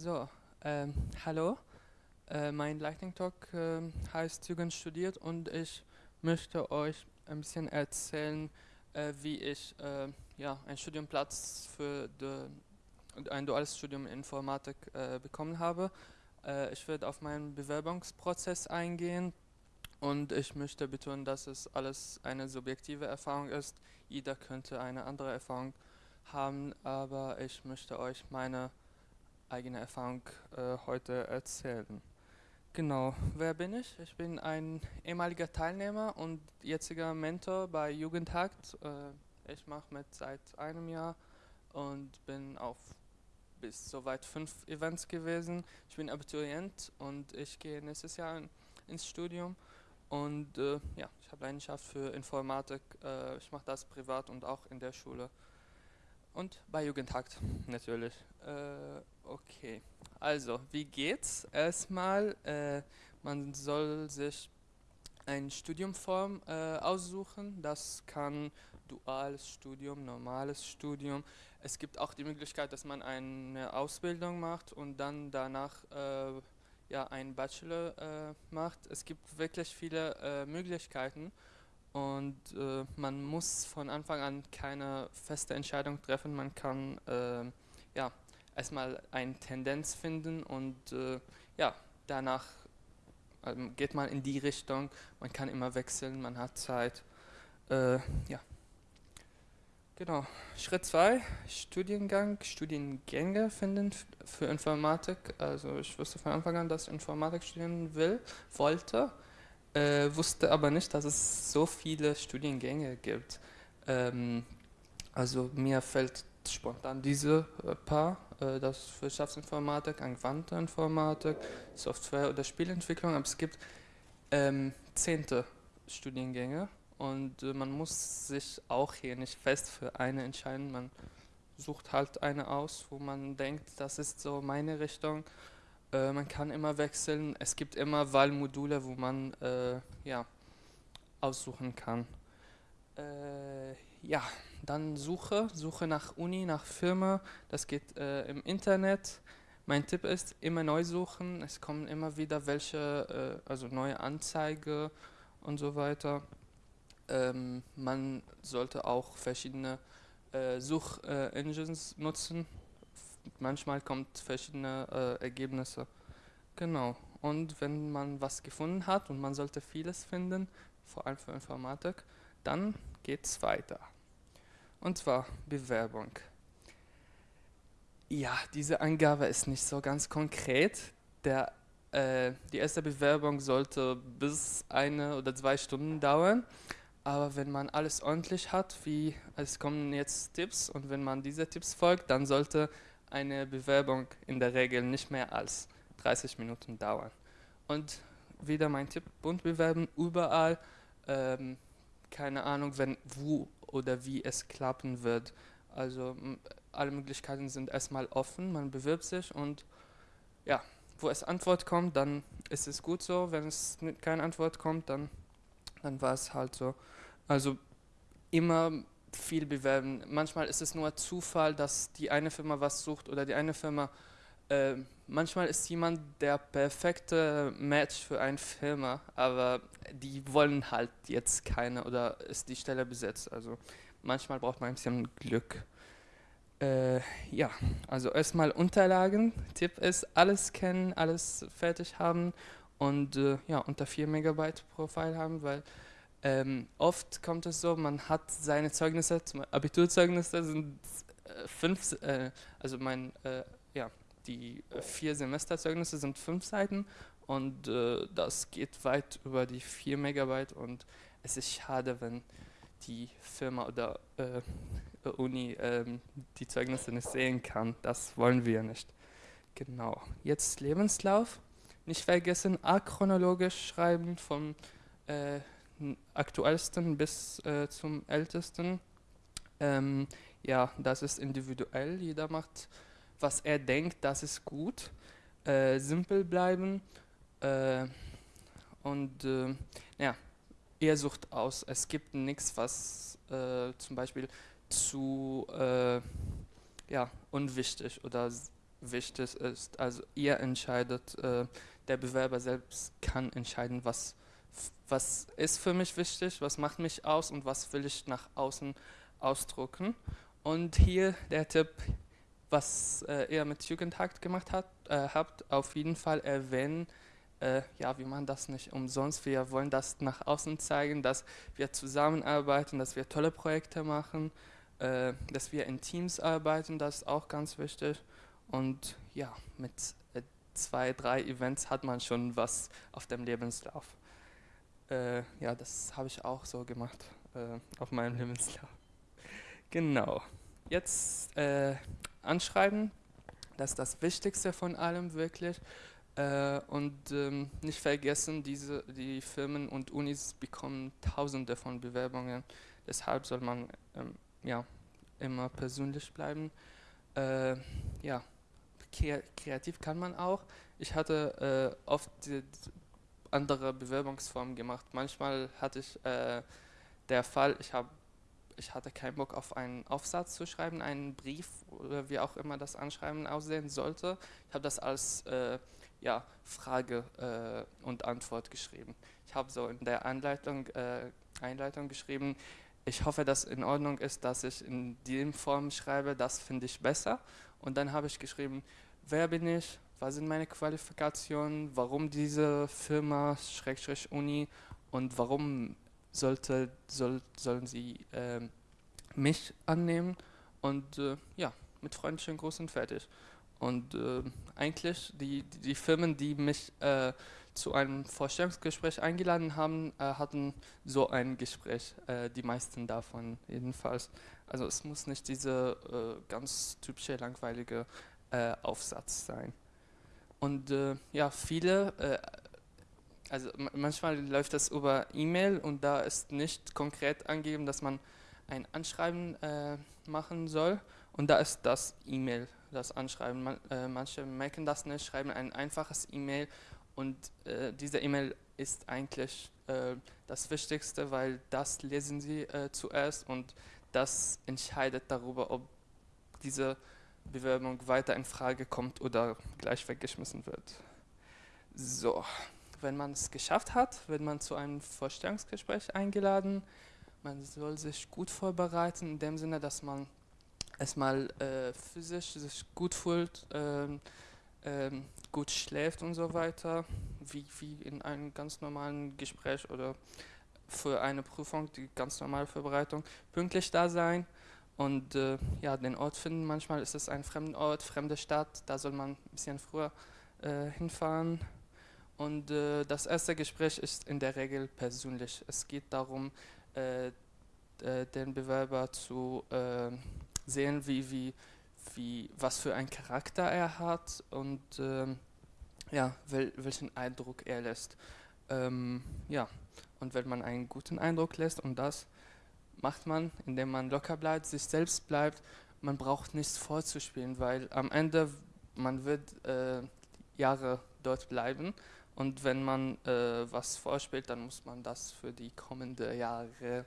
So, ähm, hallo. Äh, mein Lightning Talk äh, heißt Jugend studiert und ich möchte euch ein bisschen erzählen, äh, wie ich äh, ja, einen Studienplatz für ein duales Studium in Informatik äh, bekommen habe. Äh, ich werde auf meinen Bewerbungsprozess eingehen und ich möchte betonen, dass es alles eine subjektive Erfahrung ist. Jeder könnte eine andere Erfahrung haben, aber ich möchte euch meine eigene Erfahrung äh, heute erzählen. Genau, wer bin ich? Ich bin ein ehemaliger Teilnehmer und jetziger Mentor bei Jugendhakt. Äh, ich mache mit seit einem Jahr und bin auf bis soweit fünf Events gewesen. Ich bin Abiturient und ich gehe nächstes Jahr in, ins Studium und äh, ja, ich habe Leidenschaft für Informatik. Äh, ich mache das privat und auch in der Schule und bei Jugendhakt natürlich. Äh, okay, also wie geht's? Erstmal, äh, man soll sich ein Studiumform äh, aussuchen. Das kann duales Studium, normales Studium. Es gibt auch die Möglichkeit, dass man eine Ausbildung macht und dann danach äh, ja, einen Bachelor äh, macht. Es gibt wirklich viele äh, Möglichkeiten und äh, man muss von Anfang an keine feste Entscheidung treffen. Man kann äh, ja, erstmal eine Tendenz finden und äh, ja, danach ähm, geht man in die Richtung. Man kann immer wechseln, man hat Zeit. Äh, ja. Genau. Schritt 2, Studiengang, Studiengänge finden für Informatik. Also ich wusste von Anfang an, dass ich Informatik studieren will, wollte äh, wusste aber nicht, dass es so viele Studiengänge gibt. Ähm, also mir fällt spontan diese äh, paar, äh, das Wirtschaftsinformatik, angewandte Informatik, Software- oder Spielentwicklung, aber es gibt ähm, zehnte Studiengänge und äh, man muss sich auch hier nicht fest für eine entscheiden, man sucht halt eine aus, wo man denkt, das ist so meine Richtung äh, man kann immer wechseln. Es gibt immer Wahlmodule, wo man äh, ja, aussuchen kann. Äh, ja, dann Suche, Suche nach Uni, nach Firma. Das geht äh, im Internet. Mein Tipp ist, immer neu suchen. Es kommen immer wieder welche, äh, also neue Anzeige und so weiter. Ähm, man sollte auch verschiedene Suchengines nutzen, manchmal kommt verschiedene äh, Ergebnisse. Genau. Und wenn man was gefunden hat und man sollte vieles finden, vor allem für Informatik, dann geht es weiter. Und zwar Bewerbung. Ja, diese Angabe ist nicht so ganz konkret. Der, äh, die erste Bewerbung sollte bis eine oder zwei Stunden dauern. Aber wenn man alles ordentlich hat, wie es kommen jetzt Tipps und wenn man diese Tipps folgt, dann sollte eine Bewerbung in der Regel nicht mehr als 30 Minuten dauern. Und wieder mein Tipp, bunt bewerben, überall, ähm, keine Ahnung, wenn, wo oder wie es klappen wird. Also alle Möglichkeiten sind erstmal offen, man bewirbt sich und ja, wo es Antwort kommt, dann ist es gut so. Wenn es keine Antwort kommt, dann, dann war es halt so. Also immer viel bewerben. Manchmal ist es nur Zufall, dass die eine Firma was sucht oder die eine Firma. Äh, manchmal ist jemand der perfekte Match für eine Firma, aber die wollen halt jetzt keine oder ist die Stelle besetzt. Also manchmal braucht man ein bisschen Glück. Äh, ja, also erstmal Unterlagen. Tipp ist, alles kennen, alles fertig haben und äh, ja, unter 4 Megabyte Profil haben, weil ähm, oft kommt es so, man hat seine Zeugnisse, zum Abiturzeugnisse sind äh, fünf, äh, also mein, äh, ja, die vier Semesterzeugnisse sind fünf Seiten und äh, das geht weit über die vier Megabyte und es ist schade, wenn die Firma oder äh, Uni ähm, die Zeugnisse nicht sehen kann. Das wollen wir nicht. Genau. Jetzt Lebenslauf. Nicht vergessen, achronologisch schreiben vom äh, aktuellsten bis äh, zum ältesten. Ähm, ja, das ist individuell. Jeder macht, was er denkt, das ist gut. Äh, simpel bleiben äh, und äh, ja, er sucht aus. Es gibt nichts, was äh, zum Beispiel zu äh, ja, unwichtig oder wichtig ist. Also ihr entscheidet, der Bewerber selbst kann entscheiden, was, was ist für mich wichtig, was macht mich aus und was will ich nach außen ausdrucken. Und hier der Tipp, was äh, ihr mit Jugendhakt gemacht hat, äh, habt, auf jeden Fall erwähnen, äh, ja, wir machen das nicht umsonst. Wir wollen das nach außen zeigen, dass wir zusammenarbeiten, dass wir tolle Projekte machen, äh, dass wir in Teams arbeiten, das ist auch ganz wichtig. Und ja, mit äh, zwei, drei Events hat man schon was auf dem Lebenslauf. Äh, ja, das habe ich auch so gemacht äh, auf meinem Lebenslauf. Genau. Jetzt äh, anschreiben, das ist das Wichtigste von allem wirklich. Äh, und ähm, nicht vergessen, diese, die Firmen und Unis bekommen tausende von Bewerbungen. Deshalb soll man ähm, ja, immer persönlich bleiben. Äh, ja, kreativ kann man auch. Ich hatte äh, oft die, andere Bewerbungsformen gemacht. Manchmal hatte ich äh, der Fall, ich habe ich hatte keinen Bock auf einen Aufsatz zu schreiben, einen Brief oder wie auch immer das Anschreiben aussehen sollte. Ich habe das als äh, ja, Frage äh, und Antwort geschrieben. Ich habe so in der Anleitung, äh, Einleitung geschrieben, ich hoffe, dass in Ordnung ist, dass ich in dem Form schreibe, das finde ich besser. Und dann habe ich geschrieben, wer bin ich, was sind meine Qualifikationen, warum diese Firma, Schrägstrich Uni und warum sollte, soll, sollen sie äh, mich annehmen und äh, ja, mit freundlichen Gruß und fertig. Und äh, eigentlich die, die Firmen, die mich äh, zu einem Vorstellungsgespräch eingeladen haben, äh, hatten so ein Gespräch, äh, die meisten davon jedenfalls. Also es muss nicht dieser ganz typische langweilige Aufsatz sein. Und ja, viele, also manchmal läuft das über E-Mail und da ist nicht konkret angegeben, dass man ein Anschreiben machen soll und da ist das E-Mail das anschreiben. Man, äh, manche merken das nicht, schreiben ein einfaches E-Mail und äh, diese E-Mail ist eigentlich äh, das Wichtigste, weil das lesen sie äh, zuerst und das entscheidet darüber, ob diese Bewerbung weiter in Frage kommt oder gleich weggeschmissen wird. So, wenn man es geschafft hat, wird man zu einem Vorstellungsgespräch eingeladen. Man soll sich gut vorbereiten, in dem Sinne, dass man erstmal äh, physisch sich gut fühlt, ähm, ähm, gut schläft und so weiter, wie, wie in einem ganz normalen Gespräch oder für eine Prüfung, die ganz normale Vorbereitung, pünktlich da sein und äh, ja, den Ort finden. Manchmal ist es ein fremder Ort, fremde Stadt, da soll man ein bisschen früher äh, hinfahren. Und äh, das erste Gespräch ist in der Regel persönlich. Es geht darum, äh, äh, den Bewerber zu äh, sehen, wie, wie, wie, was für einen Charakter er hat und ja, wel, welchen Eindruck er lässt. Ähm, ja, und wenn man einen guten Eindruck lässt und das macht man, indem man locker bleibt, sich selbst bleibt, man braucht nichts vorzuspielen, weil am Ende man wird äh, Jahre dort bleiben und wenn man äh, was vorspielt, dann muss man das für die kommenden Jahre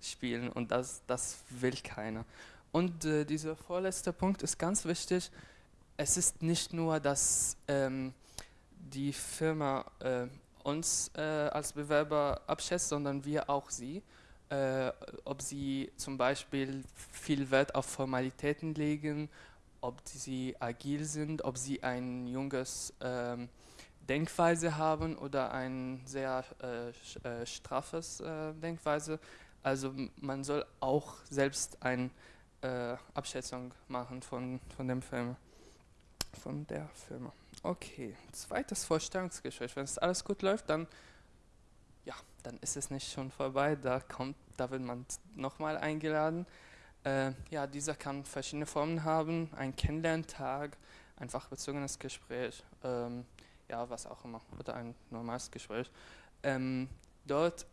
spielen und das, das will keiner. Und äh, dieser vorletzte Punkt ist ganz wichtig. Es ist nicht nur, dass ähm, die Firma äh, uns äh, als Bewerber abschätzt, sondern wir auch sie. Äh, ob sie zum Beispiel viel Wert auf Formalitäten legen, ob sie agil sind, ob sie ein junges ähm, Denkweise haben oder ein sehr äh, äh, straffes Denkweise. Also man soll auch selbst ein äh, Abschätzung machen von, von dem Film, von der Firma. Okay, zweites Vorstellungsgespräch. Wenn es alles gut läuft, dann dann ist es nicht schon vorbei. Da kommt, da wird man nochmal eingeladen. Äh, ja, dieser kann verschiedene Formen haben: ein Kennenlerntag, einfach bezogenes Gespräch, ähm, ja, was auch immer, oder ein normales Gespräch. Ähm, dort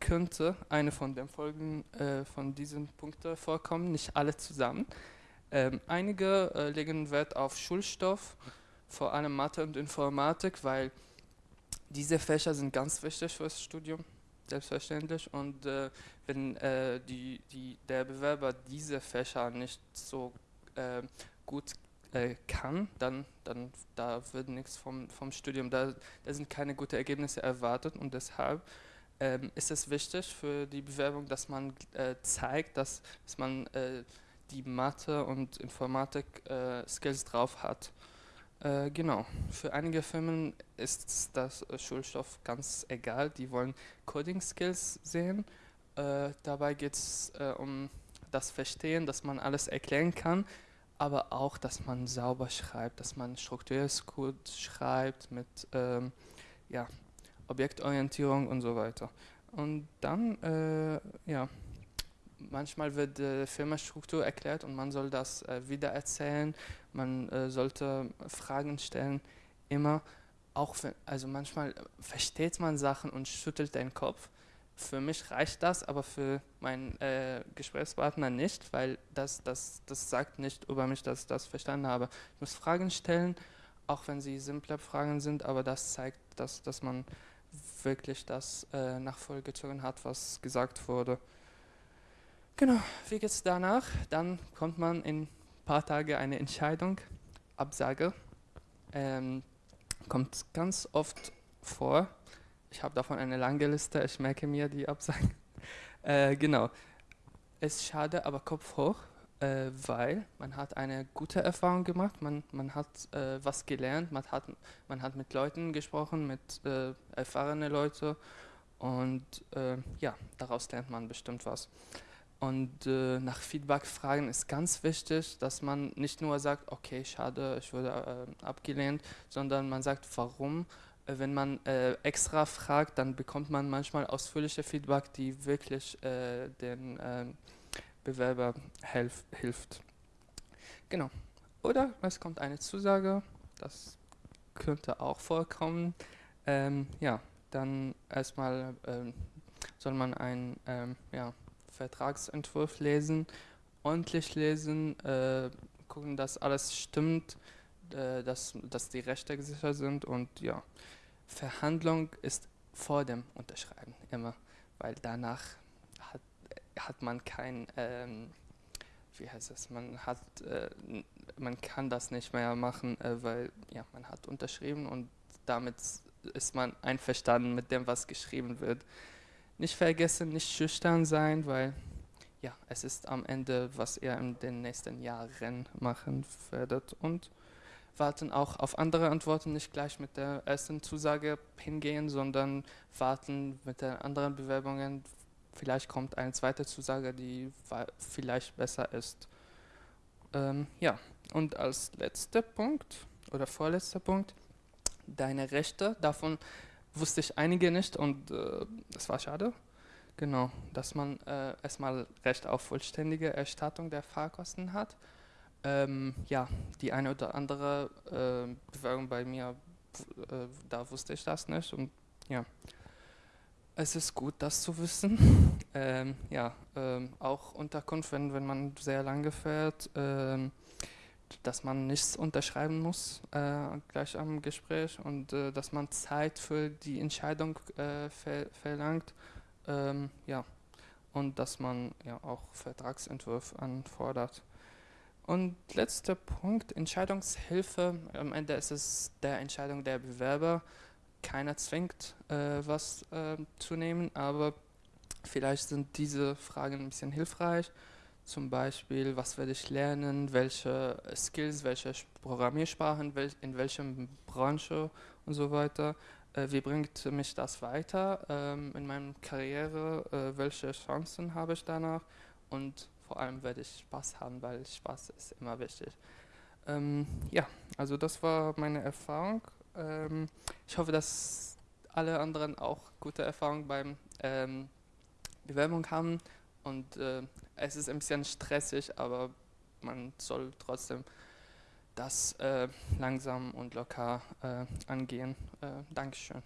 könnte eine von den Folgen äh, von diesen Punkten vorkommen, nicht alle zusammen. Ähm, einige äh, legen Wert auf Schulstoff, vor allem Mathe und Informatik, weil diese Fächer sind ganz wichtig für das Studium, selbstverständlich. Und äh, wenn äh, die, die, der Bewerber diese Fächer nicht so äh, gut kann, dann, dann da wird nichts vom, vom Studium, da, da sind keine guten Ergebnisse erwartet und deshalb ähm, ist es wichtig für die Bewerbung, dass man äh, zeigt, dass, dass man äh, die Mathe- und Informatik-Skills äh, drauf hat. Äh, genau, für einige Firmen ist das äh, Schulstoff ganz egal, die wollen Coding-Skills sehen. dabei geht es um das Verstehen, dass man alles erklären kann, aber auch, dass man sauber schreibt, dass man strukturiertes Code schreibt mit ähm, ja, Objektorientierung und so weiter. Und dann, äh, ja, manchmal wird die Firmenstruktur erklärt und man soll das äh, wieder erzählen, man äh, sollte Fragen stellen, immer, auch wenn, also manchmal versteht man Sachen und schüttelt den Kopf. Für mich reicht das, aber für meinen äh, Gesprächspartner nicht, weil das, das, das sagt nicht über mich, dass ich das verstanden habe. Ich muss Fragen stellen, auch wenn sie simple Fragen sind, aber das zeigt, dass, dass man wirklich das äh, nachvollgezogen hat, was gesagt wurde. Genau, wie geht es danach? Dann kommt man in ein paar Tagen eine Entscheidung, Absage. Ähm, kommt ganz oft vor. Ich habe davon eine lange Liste, ich merke mir die Absagen. Äh, genau, es ist schade, aber Kopf hoch, äh, weil man hat eine gute Erfahrung gemacht, man, man hat äh, was gelernt, man hat, man hat mit Leuten gesprochen, mit äh, erfahrenen Leuten und äh, ja, daraus lernt man bestimmt was. Und äh, nach Feedback fragen ist ganz wichtig, dass man nicht nur sagt, okay, schade, ich wurde äh, abgelehnt, sondern man sagt, warum. wenn man extra fragt, dann bekommt man manchmal ausführliche Feedback, die wirklich den Bewerber helf, hilft. Genau. Oder es kommt eine Zusage, das könnte auch vorkommen. Ähm, ja, dann erstmal ähm, soll man einen ähm, ja, Vertragsentwurf lesen, ordentlich lesen, äh, gucken, dass alles stimmt, äh, dass, dass die Rechte gesichert sind und ja, Verhandlung ist vor dem Unterschreiben immer, weil danach hat man kein, ähm, wie heißt es, man hat, äh, man kann das nicht mehr machen, äh, weil ja, man hat unterschrieben und damit ist man einverstanden mit dem, was geschrieben wird. Nicht vergessen, nicht schüchtern sein, weil ja, es ist am Ende, was ihr in den nächsten Jahren machen werdet und warten auch auf andere Antworten, nicht gleich mit der ersten Zusage hingehen, sondern warten mit den anderen Bewerbungen, vielleicht kommt eine zweite Zusage, die vielleicht besser ist. Ähm, ja, und als letzter Punkt oder vorletzter Punkt, deine Rechte, davon wusste ich einige nicht und äh, das war schade. Genau, dass man äh, erstmal Recht auf vollständige Erstattung der Fahrkosten hat. Ähm, ja, die eine oder andere äh, Bewerbung bei mir, äh, da wusste ich das nicht und ja. Es ist gut, das zu wissen. Ähm, ja, ähm, auch Unterkunft, wenn, wenn man sehr lange fährt, ähm, dass man nichts unterschreiben muss äh, gleich am Gespräch und äh, dass man Zeit für die Entscheidung äh, ver verlangt. Ähm, ja, und dass man ja auch Vertragsentwurf anfordert. Und letzter Punkt, Entscheidungshilfe. Am Ende ist es der Entscheidung der Bewerber keiner zwingt, äh, was äh, zu nehmen, aber vielleicht sind diese Fragen ein bisschen hilfreich. Zum Beispiel, was werde ich lernen, welche Skills, welche Programmiersprachen, wel in welcher Branche und so weiter. Äh, wie bringt mich das weiter ähm, in meiner Karriere? Äh, welche Chancen habe ich danach? Und vor allem werde ich Spaß haben, weil Spaß ist immer wichtig. Ähm, ja, also das war meine Erfahrung ähm, ich hoffe, dass alle anderen auch gute Erfahrungen beim ähm, Bewerbung haben und äh, es ist ein bisschen stressig, aber man soll trotzdem das äh, langsam und locker äh, angehen. Äh, Dankeschön.